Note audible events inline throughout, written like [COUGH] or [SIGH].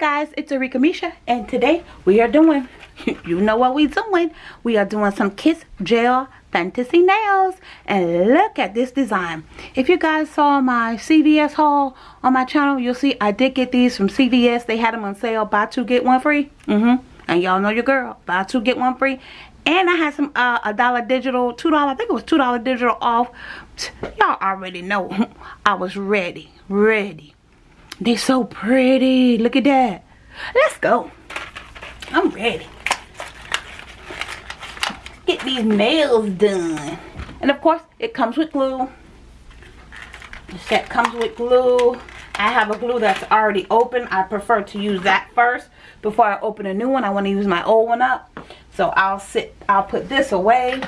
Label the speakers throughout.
Speaker 1: guys, it's Arika Misha and today we are doing, [LAUGHS] you know what we're doing, we are doing some Kiss Gel Fantasy Nails and look at this design. If you guys saw my CVS haul on my channel, you'll see I did get these from CVS. They had them on sale, buy two get one free. Mm-hmm. And y'all know your girl, buy two get one free. And I had some uh, a dollar digital, two dollar, I think it was two dollar digital off. Y'all already know [LAUGHS] I was ready, ready they're so pretty. Look at that. Let's go. I'm ready. Get these nails done. And of course, it comes with glue. The set comes with glue. I have a glue that's already open. I prefer to use that first before I open a new one. I want to use my old one up. So I'll sit, I'll put this away.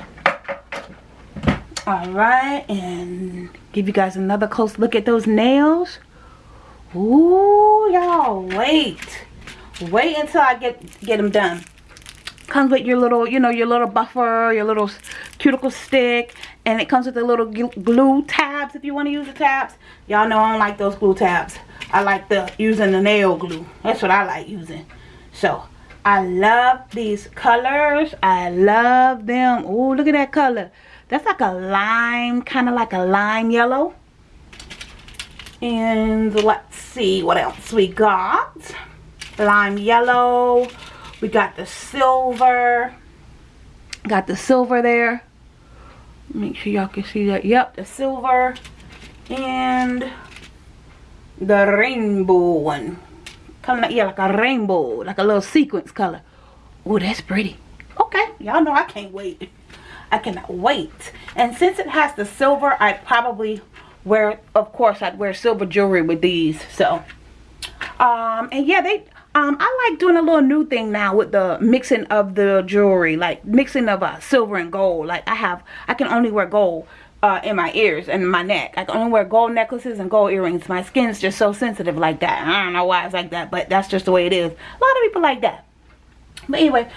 Speaker 1: Alright, and give you guys another close look at those nails. Ooh, y'all, wait. Wait until I get get them done. Comes with your little, you know, your little buffer, your little cuticle stick. And it comes with the little glue tabs if you want to use the tabs. Y'all know I don't like those glue tabs. I like the using the nail glue. That's what I like using. So, I love these colors. I love them. Ooh, look at that color. That's like a lime, kind of like a lime yellow. And let's see what else we got. Lime yellow. We got the silver. Got the silver there. Make sure y'all can see that. Yep, the silver. And the rainbow one. Coming out, yeah, like a rainbow. Like a little sequence color. Oh, that's pretty. Okay, y'all know I can't wait. I cannot wait. And since it has the silver, I probably wear of course I'd wear silver jewelry with these so um and yeah they um I like doing a little new thing now with the mixing of the jewelry like mixing of uh, silver and gold like I have I can only wear gold uh, in my ears and my neck. I can only wear gold necklaces and gold earrings. My skin's just so sensitive like that. I don't know why it's like that, but that's just the way it is. A lot of people like that. But anyway,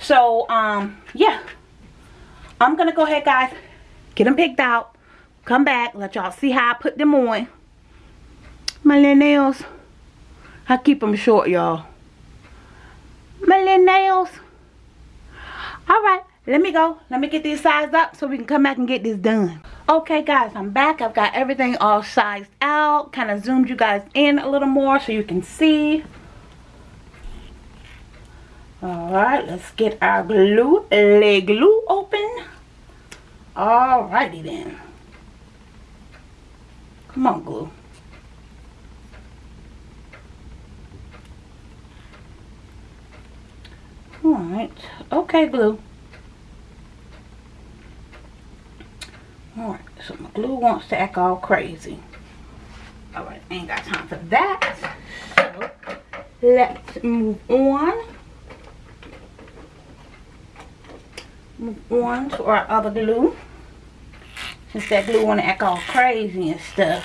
Speaker 1: so, um, yeah. I'm going to go ahead, guys, get them picked out come back. Let y'all see how I put them on. My little nails. I keep them short y'all. My little nails. Alright let me go. Let me get these sized up so we can come back and get this done. Okay guys. I'm back. I've got everything all sized out. Kind of zoomed you guys in a little more so you can see. Alright, let's get our glue, leg glue open. all righty then. Come on, glue. Alright. Okay, glue. Alright, so my glue wants to act all crazy. Alright, ain't got time for that. So, let's move on. Move on to our other glue. Since that glue want to act all crazy and stuff.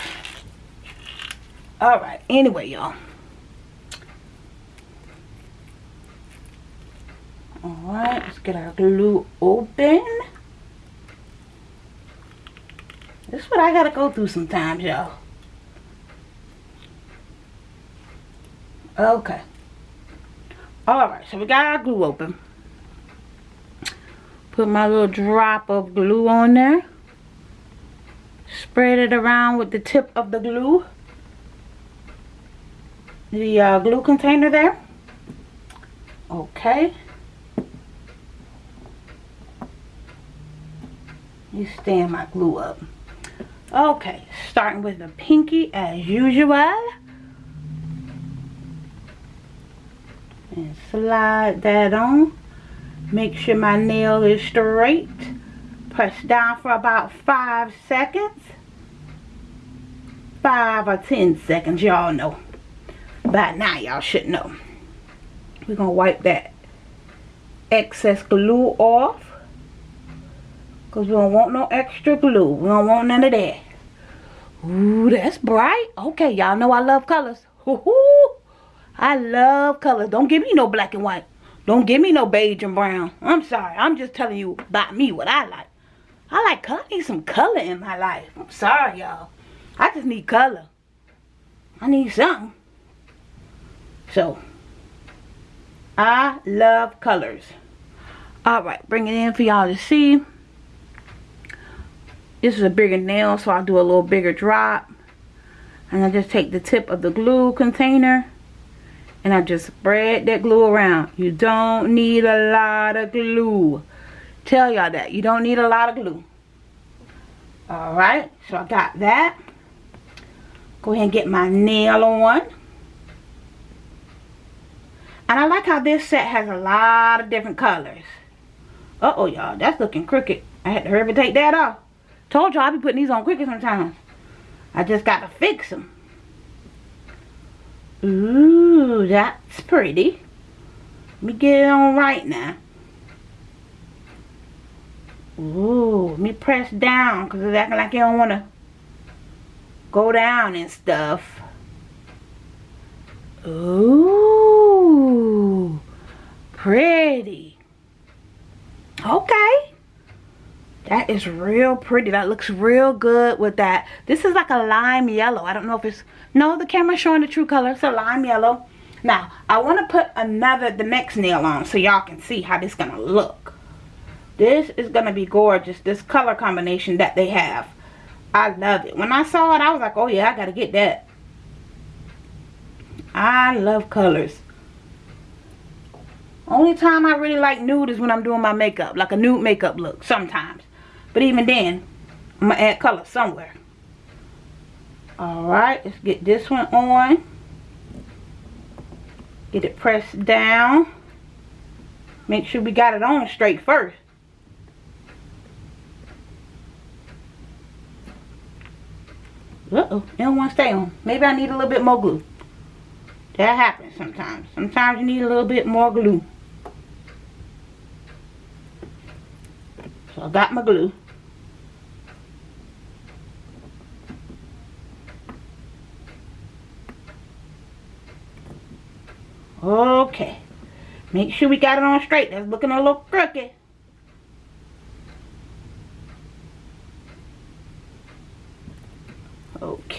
Speaker 1: Alright, anyway, y'all. Alright, let's get our glue open. This is what I gotta go through sometimes, y'all. Okay. Alright, so we got our glue open. Put my little drop of glue on there spread it around with the tip of the glue. The uh, glue container there. Okay. You stand my glue up. Okay starting with the pinky as usual. And slide that on. Make sure my nail is straight. Press down for about five seconds five or ten seconds y'all know. By now y'all should know. We're gonna wipe that excess glue off because we don't want no extra glue. We don't want none of that. Ooh, that's bright. Okay y'all know I love colors. I love colors. Don't give me no black and white. Don't give me no beige and brown. I'm sorry. I'm just telling you about me what I like. I like. I need some color in my life. I'm sorry, y'all. I just need color. I need something. So, I love colors. Alright, bring it in for y'all to see. This is a bigger nail, so I'll do a little bigger drop. And I just take the tip of the glue container and I just spread that glue around. You don't need a lot of glue. Tell y'all that. You don't need a lot of glue. Alright, so I got that. Go ahead and get my nail on. And I like how this set has a lot of different colors. Uh-oh, y'all. That's looking crooked. I had to hurry and take that off. Told y'all I be putting these on crooked sometimes. I just got to fix them. Ooh, that's pretty. Let me get it on right now. Ooh, let me press down because it's acting like you don't want to go down and stuff. Ooh, pretty. Okay. That is real pretty. That looks real good with that. This is like a lime yellow. I don't know if it's... No, the camera's showing the true color. It's a lime yellow. Now, I want to put another, the next nail on so y'all can see how this going to look. This is going to be gorgeous. This color combination that they have. I love it. When I saw it, I was like, oh yeah, I got to get that. I love colors. Only time I really like nude is when I'm doing my makeup. Like a nude makeup look, sometimes. But even then, I'm going to add color somewhere. Alright, let's get this one on. Get it pressed down. Make sure we got it on straight first. Uh-oh, it don't want to stay on. Maybe I need a little bit more glue. That happens sometimes. Sometimes you need a little bit more glue. So I got my glue. Okay. Make sure we got it on straight. That's looking a little crooked.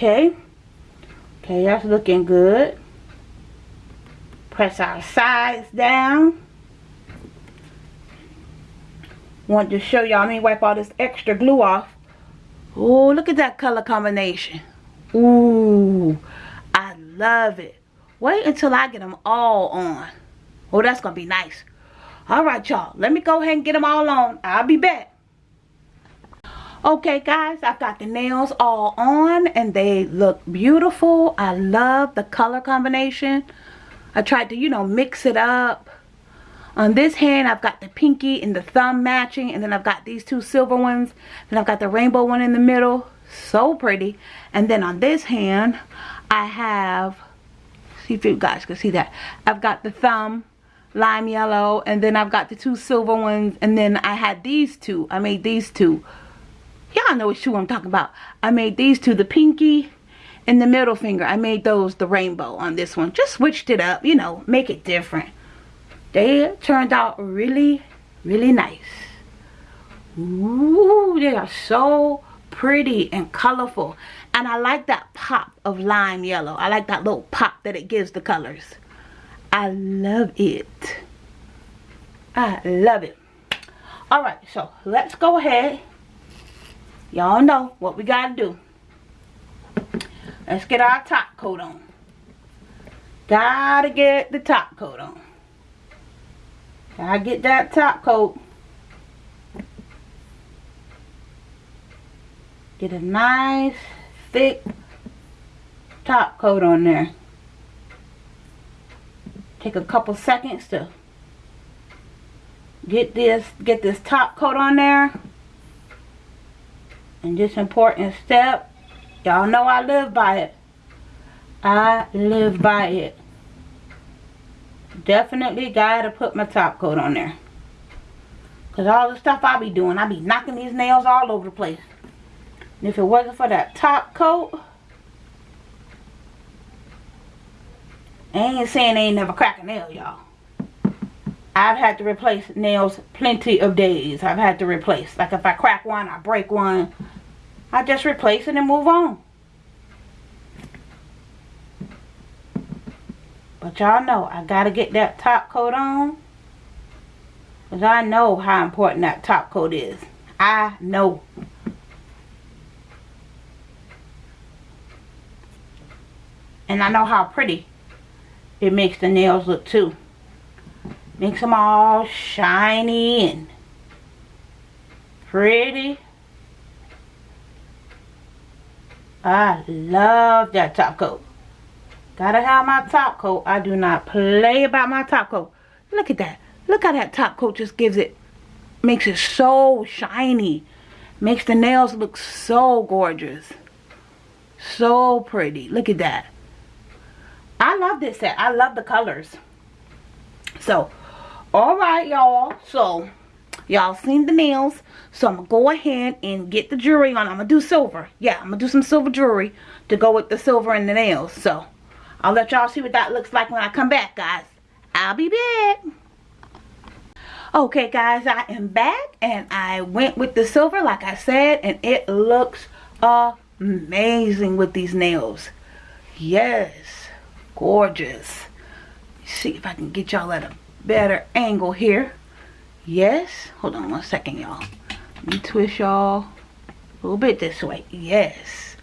Speaker 1: Okay. Okay, that's looking good. Press our sides down. Want to show y'all. Me wipe all this extra glue off. Oh, look at that color combination. Ooh, I love it. Wait until I get them all on. Oh, that's going to be nice. All right, y'all. Let me go ahead and get them all on. I'll be back. Okay, guys. I've got the nails all on. And they look beautiful. I love the color combination. I tried to, you know, mix it up. On this hand, I've got the pinky and the thumb matching. And then I've got these two silver ones. And I've got the rainbow one in the middle. So pretty. And then on this hand, I have see if you guys can see that I've got the thumb lime yellow and then I've got the two silver ones and then I had these two I made these two y'all know which two I'm talking about I made these two the pinky and the middle finger I made those the rainbow on this one just switched it up you know make it different they turned out really really nice Ooh, they are so pretty and colorful and I like that pop of lime yellow. I like that little pop that it gives the colors. I love it. I love it. Alright, so let's go ahead. Y'all know what we got to do. Let's get our top coat on. Gotta get the top coat on. Gotta get that top coat. Get a nice thick top coat on there. Take a couple seconds to get this get this top coat on there. And this important step, y'all know I live by it. I live by it. Definitely gotta put my top coat on there. Because all the stuff I be doing, I be knocking these nails all over the place. And if it wasn't for that top coat, I ain't saying ain't never crack a nail, y'all. I've had to replace nails plenty of days. I've had to replace. Like if I crack one, I break one. I just replace it and move on. But y'all know I gotta get that top coat on. Because I know how important that top coat is. I know. And I know how pretty it makes the nails look too. Makes them all shiny and pretty. I love that top coat. Gotta have my top coat. I do not play about my top coat. Look at that. Look how that top coat just gives it, makes it so shiny. Makes the nails look so gorgeous. So pretty. Look at that. I love this set. I love the colors. So, alright y'all. So, y'all seen the nails. So, I'm going to go ahead and get the jewelry on. I'm going to do silver. Yeah, I'm going to do some silver jewelry to go with the silver and the nails. So, I'll let y'all see what that looks like when I come back, guys. I'll be back. Okay, guys, I am back. And I went with the silver, like I said. And it looks amazing with these nails. Yes gorgeous see if I can get y'all at a better angle here yes. Hold on one second y'all. Let me twist y'all a little bit this way. Yes.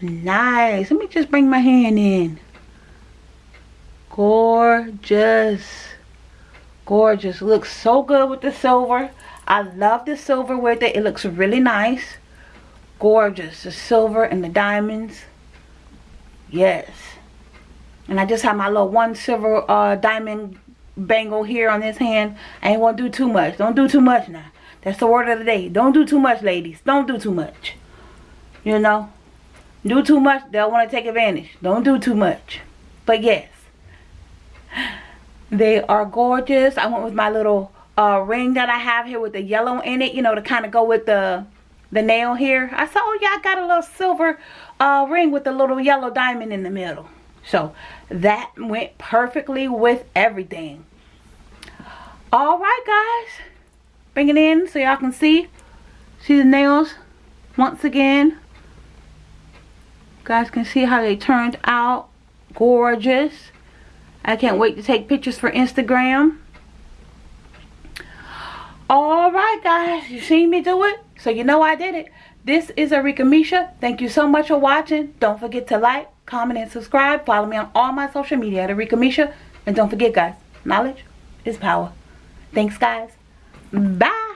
Speaker 1: Nice. Let me just bring my hand in. Gorgeous. Gorgeous. Looks so good with the silver. I love the silver with it. It looks really nice. Gorgeous. The silver and the diamonds. Yes. And I just have my little one silver uh, diamond bangle here on this hand. I ain't want to do too much. Don't do too much now. That's the word of the day. Don't do too much, ladies. Don't do too much. You know? Do too much, they'll want to take advantage. Don't do too much. But yes. [GASPS] They are gorgeous. I went with my little uh, ring that I have here with the yellow in it. You know, to kind of go with the the nail here. I saw, oh yeah, I got a little silver uh, ring with a little yellow diamond in the middle. So that went perfectly with everything. Alright guys. Bring it in so y'all can see. See the nails once again. You guys can see how they turned out. Gorgeous. I can't wait to take pictures for Instagram. Alright guys. You seen me do it? So you know I did it. This is Arika Misha. Thank you so much for watching. Don't forget to like, comment, and subscribe. Follow me on all my social media at Arika Misha. And don't forget, guys, knowledge is power. Thanks, guys. Bye.